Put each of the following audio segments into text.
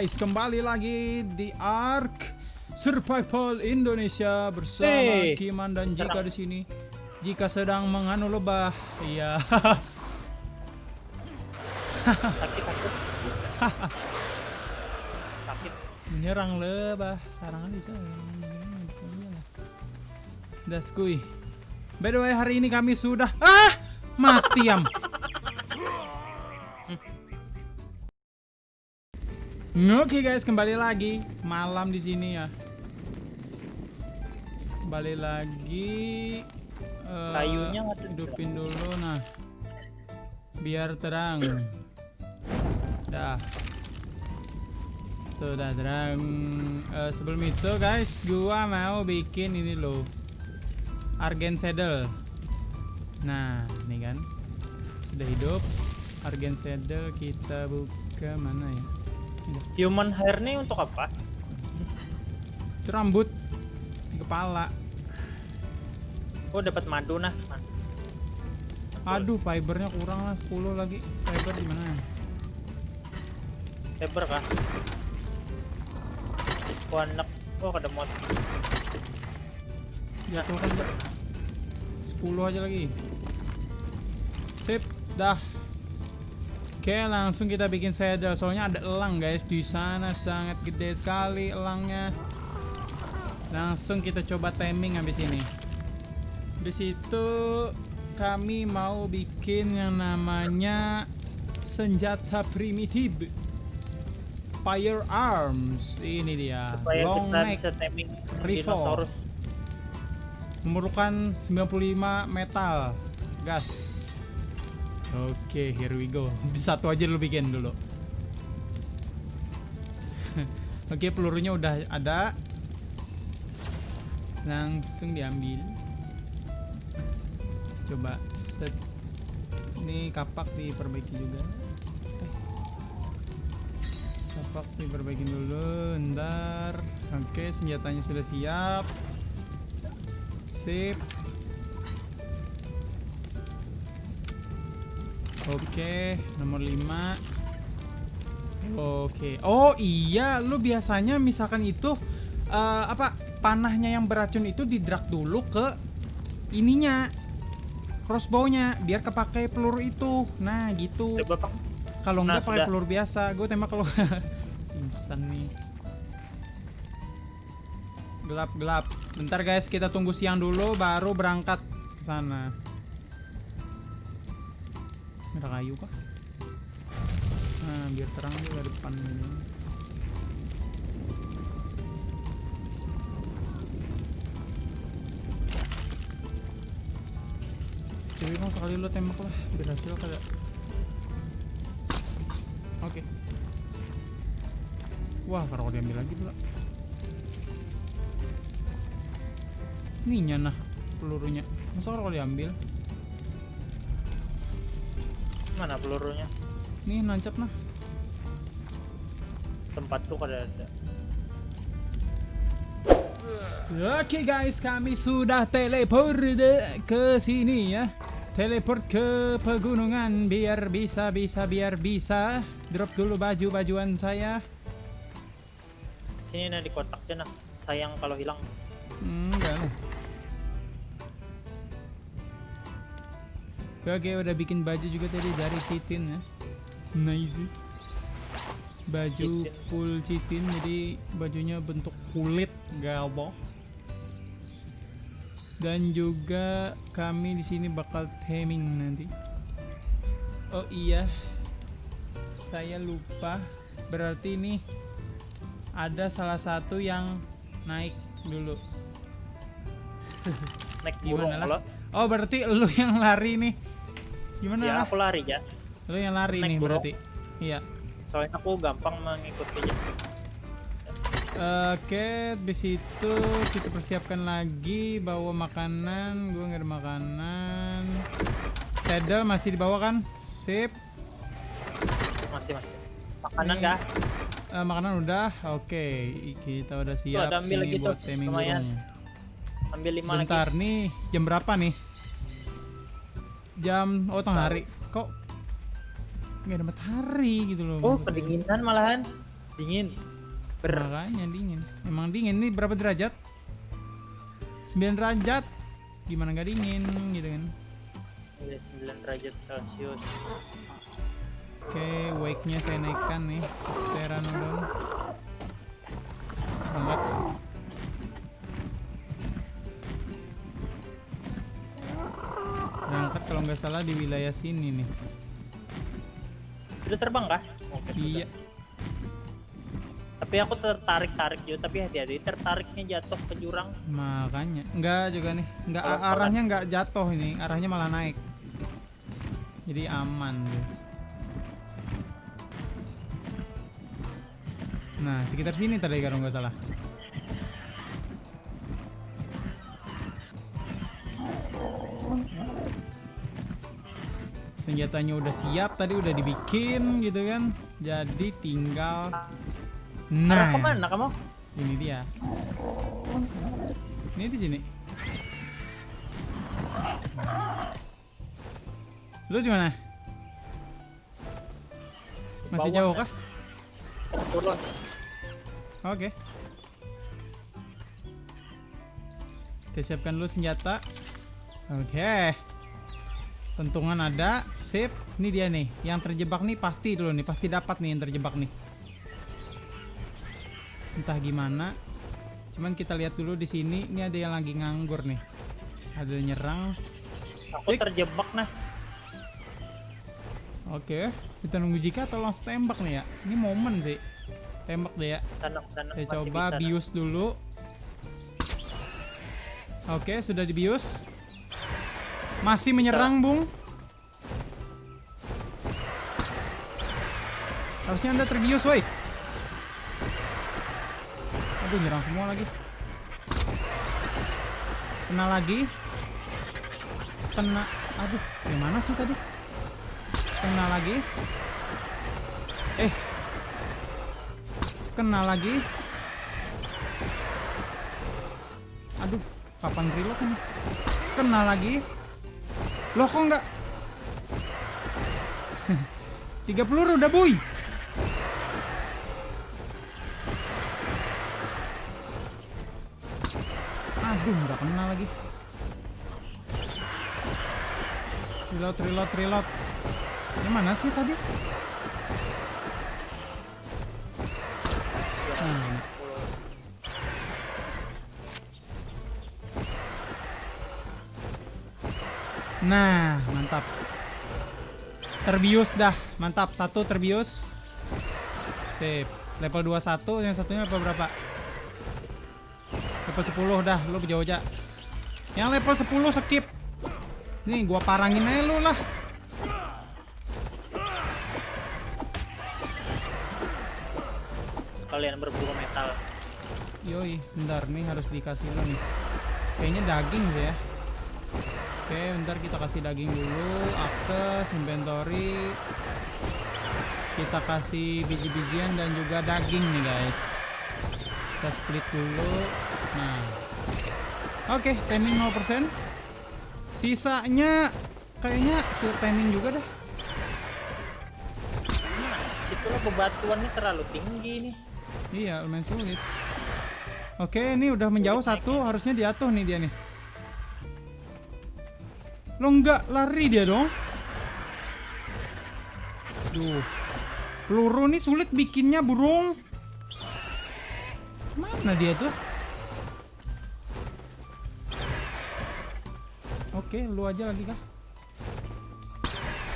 guys, kembali lagi di Ark Survival Indonesia bersama Hey, Kiman dan serang. Jika di sini. Jika sedang menganu lebah, iya. sakit sakit sakit Menyerang lebah, sarangan bisa. Daskui. By the way, hari ini kami sudah ah mati am. Oke guys, kembali lagi malam di sini ya. Kembali lagi. eh, Kayunya hidupin dulu nah. Biar terang. Dah. Tuh udah terang. Eh, sebelum itu guys, gua mau bikin ini loh. Argen saddle. Nah, ini kan. Sudah hidup. Argen saddle kita buka mana ya? Human hair nih untuk apa Itu rambut kepala. oh dapat madu nah Aduh, fibernya kurang lah 10 lagi. Fiber di mana? saber kah oh anak oh ada mod Jatuh kan, Mbak. 10 aja lagi. Sip, dah. Oke, langsung kita bikin saddle. Soalnya ada elang, guys. Di sana sangat gede sekali elangnya. Langsung kita coba timing habis ini. Di situ kami mau bikin yang namanya senjata primitif. Firearms. Ini dia. supaya Long kita neck. bisa timing rifle. memerlukan 95 metal gas oke here we go. Satu aja lu bikin dulu. Oke pelurunya udah ada. Langsung diambil. Coba set. Ini kapak diperbaiki juga. Eh. kapak diperbaiki dulu ntar. Oke senjatanya sudah siap. Sip. Oke, nomor 5. Oke. Oh iya, lu biasanya misalkan itu eh, apa panahnya yang beracun itu didrag dulu ke ininya crossbow-nya biar kepakai peluru itu. Nah, gitu. pak Kalau Nah, enggak pakai peluru biasa, gue tembak kalau insan nih. Gelap gelap. Bentar guys, kita tunggu siang dulu baru berangkat ke sana. Ada kayu kah? Nah, biar terang juga depan ini. Jadi mau sekali lo tembak lah, berhasil kagak? Oke. Wah, kalau diambil lagi pula. Ininya nah pelurunya. Masa kalau diambil? Mana pelurunya Nih nancap nah. tempat tuh kada ada Oke guys, kami sudah teleport ke sini ya. Teleport ke pegunungan biar bisa bisa biar bisa. Drop dulu baju-bajuan saya. sini nah di kotaknya nah sayang kalau hilang Hmm, enggak Oke, udah bikin baju juga tadi dari citin ya. Nice. Baju full citin, jadi bajunya bentuk kulit galbo. Dan juga kami di sini bakal taming nanti. Oh iya, saya lupa. Berarti ini ada salah satu yang naik dulu. naik Gimana lah? Oh berarti lu yang lari nih Gimana? Ya lah? aku lari ya Lu yang lari naik nih burung. berarti. Iya. Soalnya aku gampang mengikuti Oke di situ kita persiapkan lagi Bawa makanan. Gue nggak ada makanan. Saddle masih dibawa kan? Sip. Masih masih. Makanan Ini- kah Eh, Makanan udah? Oke Kita udah siap ada ambil sini lagi tuh, buat lumayan. burung ambil lima lagi. Bentar nih Jam berapa nih? Jam Oh tengah hari Kok nggak ada matahari gitu loh oh maksud saya. kedinginan malahan Dingin. Ber. Makanya dingin. Emang dingin ini berapa derajat? 9 derajat. Gimana nggak dingin gitu kan? Iya 9 derajat Celcius. Oke, wake-nya saya naikkan nih. Pteranodon. Angkat. Kalau nggak salah di wilayah sini nih. Udah terbang kah? Oke, Iya. sudah. Tapi aku tertarik-tarik juga, tapi hati-hati tertariknya jatuh ke jurang. Makanya enggak juga nih. Enggak Kalau arahnya enggak jatuh ini, arahnya malah naik. Jadi aman deh. Nah, sekitar sini tadi kalau nggak salah. Senjatanya udah siap, tadi udah dibikin gitu kan. Jadi tinggal Nah, ke mana kamu? ini dia. Ini di sini. Lu di mana? Masih jauh kah? Turun. Oke. Kita siapkan dulu senjata. Oke. Pentungan ada, sip. Ini dia nih, yang terjebak nih pasti dulu nih, pasti dapat nih yang terjebak nih. Entah gimana. Cuman kita lihat dulu di sini, ini ada yang lagi nganggur nih. Ada yang nyerang. Aku Cik. terjebak nah. Oke, kita nunggu jika atau langsung tembak nih ya. Ini momen sih. Tembak deh ya. Sana sana. Saya coba bisa, bius dulu. Oke, sudah dibius. Masih menyerang, Bung. Harusnya Anda terbius, woi. Aduh, nyerang semua lagi. Kena lagi. Kena. Aduh, yang mana sih tadi? Kena lagi. Eh. Kena lagi. Aduh, kapan reload ini? Kena lagi. Loh kok enggak? Tiga peluru udah boy. Aduh, nggak kena lagi. Reload, reload, reload. Yang mana sih tadi? Nah, mantap. Terbius dah, mantap. Satu terbius. Sip. Level 21, yang satunya level berapa? Level 10 dah, lu jauh aja. Yang level 10 skip. Nih, gua parangin aja lu lah. Sekalian berburu metal. Yoi, bentar nih harus dikasih lo nih. Kayaknya daging sih ya. Oke, bentar kita kasih daging dulu. Akses, inventory. Kita kasih biji-bijian dan juga daging nih guys. Kita split dulu. Nah. Oke, timing 0%. Sisanya kayaknya ke timing juga dah. Nah, situlah bebatuannya terlalu tinggi nih. Iya, lumayan sulit. Oke, ini udah menjauh satu, harusnya diatuh nih dia nih. Lo nggak lari dia dong? Duh. Peluru nih sulit bikinnya, burung. Mana dia tuh? Oke, lu aja lagi kah?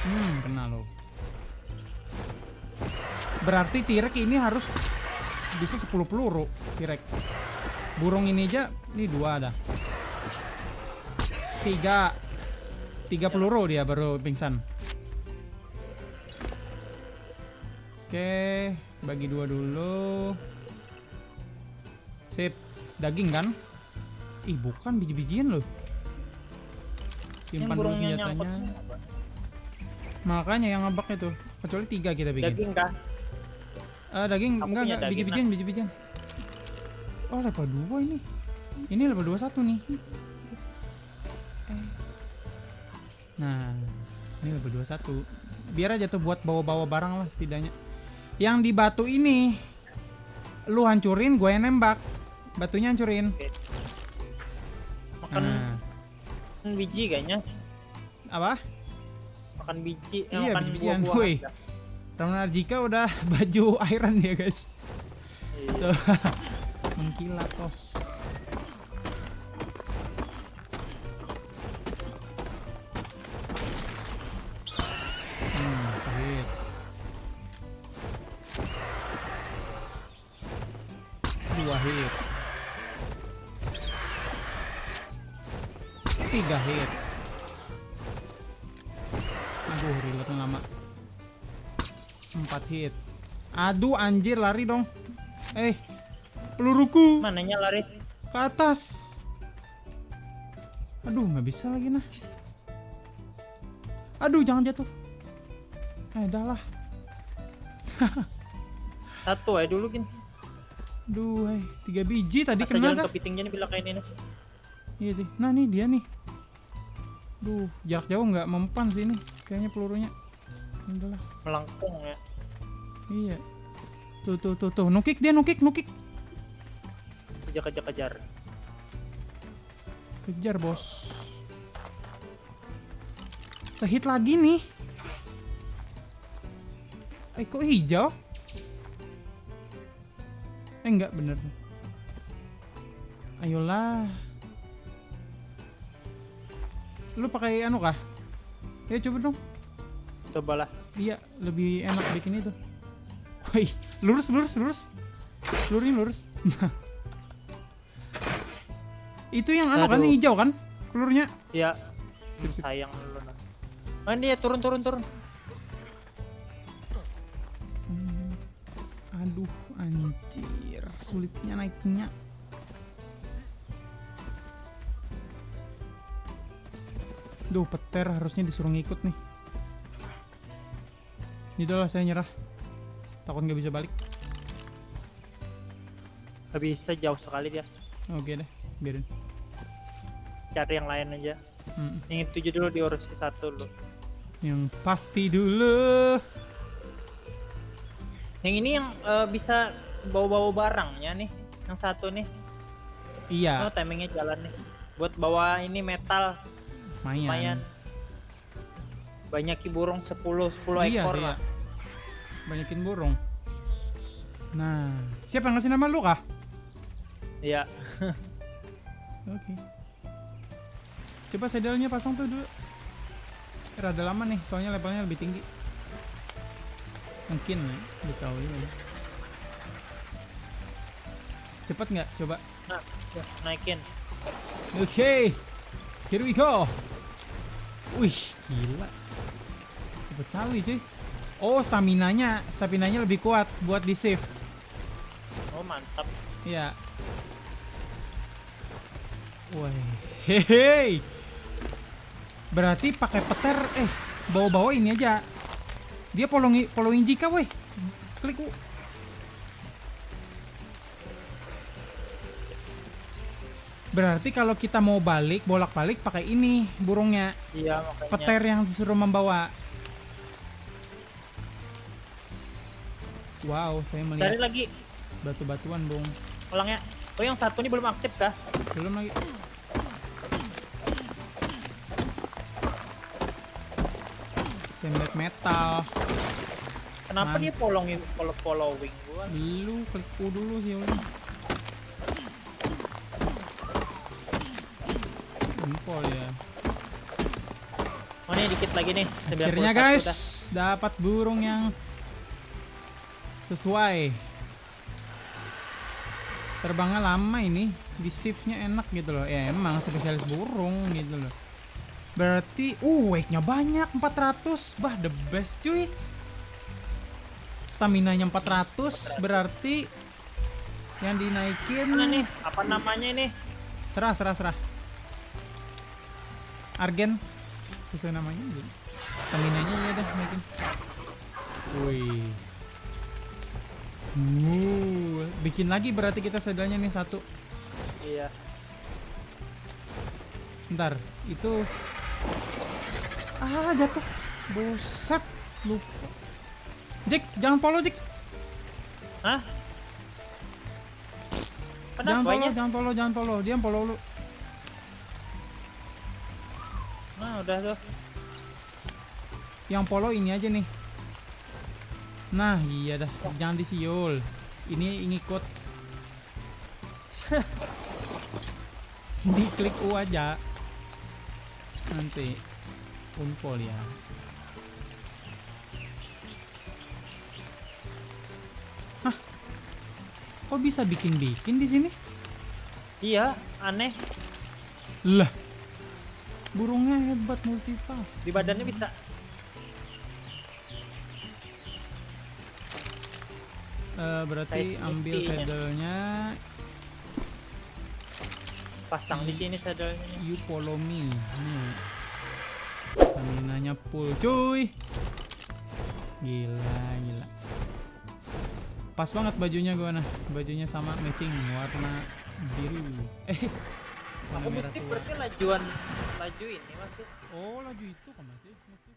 Hmm, kena lo. Berarti Tirek ini harus bisa 10 peluru Tirek. Burung ini aja, ini dua ada. Tiga. Tiga peluru dia baru pingsan. Oke, bagi dua dulu. Sip, daging kan? Ih, bukan biji-bijian loh. Simpan dulu senjatanya. Makanya yang ngebak itu. Kecuali tiga kita bikin. Daging kah? Ah, daging Aku enggak enggak biji-bijian, biji-bijian. Oh, level 2 ini. Ini level 21 nih. Nah, ini level 21. Biar aja tuh buat bawa-bawa barang lah setidaknya. Yang di batu ini lu hancurin, gue yang nembak. Batunya hancurin. Makan Nah, biji kayaknya. apa? Makan biji, eh, Iya, makan buah-buahan. Woi. Ramana Jika udah baju iron ya guys. Iya. Tuh. Mengkilat tos. Tiga hit. Aduh, reloadnya lama. Empat hit. Aduh, anjir lari dong. Eh, peluruku Mananya lari? ke atas. Aduh, nggak bisa lagi nah. Aduh, jangan jatuh. Eh, dah lah. Satu aja dulu gin. Aduh, eh, tiga biji tadi Masa kena jalan kepitingnya nih bila kayak ini. Iya sih. Nah, nih dia nih. Duh, jarak jauh nggak mempan sih ini. Kayaknya pelurunya. Udah lah. Melengkung ya. Iya. Tuh, tuh, tuh, tuh. Nukik dia, nukik, nukik. Kejar kejar kejar. Kejar, bos. Sehit lagi nih. Eh, kok hijau? Eh, enggak, bener. Ayolah. Lu pakai anu kah? Ya coba dong. Cobalah. Iya, lebih enak bikin itu. Woi, lurus, lurus, lurus. Lurin, lurus. itu yang anu kan hijau kan? Pelurnya. Ya. Sip. Sayang lu. Oh, dia turun turun turun. Hmm. Aduh, anjir, sulitnya naiknya. Duh, peter harusnya disuruh ngikut nih. Yaudahlah, saya nyerah. Takut nggak bisa balik. Gak bisa jauh sekali dia. Oke deh, biarin. Cari yang lain aja. Hmm. Yang itu dulu diurusi satu lu. Yang pasti dulu. Yang ini yang eh, bisa bawa-bawa barangnya nih. Yang satu nih. Iya, Oh, timingnya jalan nih. Buat bawa ini metal lumayan. lumayan. Banyak burung 10 10 iya ekor sih ya. lah. Banyakin burung. Nah, siapa yang ngasih nama lu kah? Iya. Oke. Coba sadelnya pasang tuh dulu. Rada lama nih, soalnya levelnya lebih tinggi. Mungkin ya, tahu ya. Cepet nggak? Coba. Nah, ya, naikin. Oke, here we go. Wih, gila. Cepet kali cuy. Oh, stamina-nya, stamina-nya lebih kuat buat di save. Oh, mantap. Iya. Wah, hehe. Berarti pakai peter, eh, bawa-bawa ini aja. Dia following, following jika, weh. Klik U. Berarti kalau kita mau balik, bolak-balik pakai ini burungnya. Iya, makanya. Peter yang disuruh membawa. Wow, saya Cari melihat lagi batu-batuan, Bung. ulangnya. Oh, yang satu ini belum aktif kah? Belum lagi. Semlet metal. Kenapa Man. dia following follow following gua? Lu klik U dulu sih udah. Ya. Oh, ini dikit lagi nih. 91 Akhirnya guys, dapat burung yang sesuai. Terbangnya lama ini, di shiftnya enak gitu loh. Ya emang spesialis burung gitu loh. Berarti, uh, wake-nya banyak 400. Bah, the best cuy. Stamina-nya 400, berarti yang dinaikin Mana nih? Apa namanya ini? serah serah serah argen sesuai namanya stamina nya ya dah naikin wih. Uh, bikin lagi berarti kita sadalnya nih satu. Iya. ntar itu. Ah jatuh. Buset lupa. Jack jangan follow Jack Hah? Jangan follow, jangan follow, jangan follow. Dia follow lu. Udah tuh. Yang follow ini aja nih. Nah, iya dah. Jangan disiul. Ini ngikut. Diklik U aja. Nanti unpol ya. Hah? Kok bisa bikin-bikin di sini? Iya, aneh. Lah. Burungnya hebat multitask. Di badannya bisa. Eh, berarti ambil saddle-nya Pasang di sini saddle-nya. You follow me. Nih. Staminanya full, cuy. Gila, gila. Pas banget bajunya gua nah. Bajunya sama matching warna biru. Eh. Warna Aku merah mesti tua. berarti lajuan laju ini masih. Oh, laju itu kan masih. masih.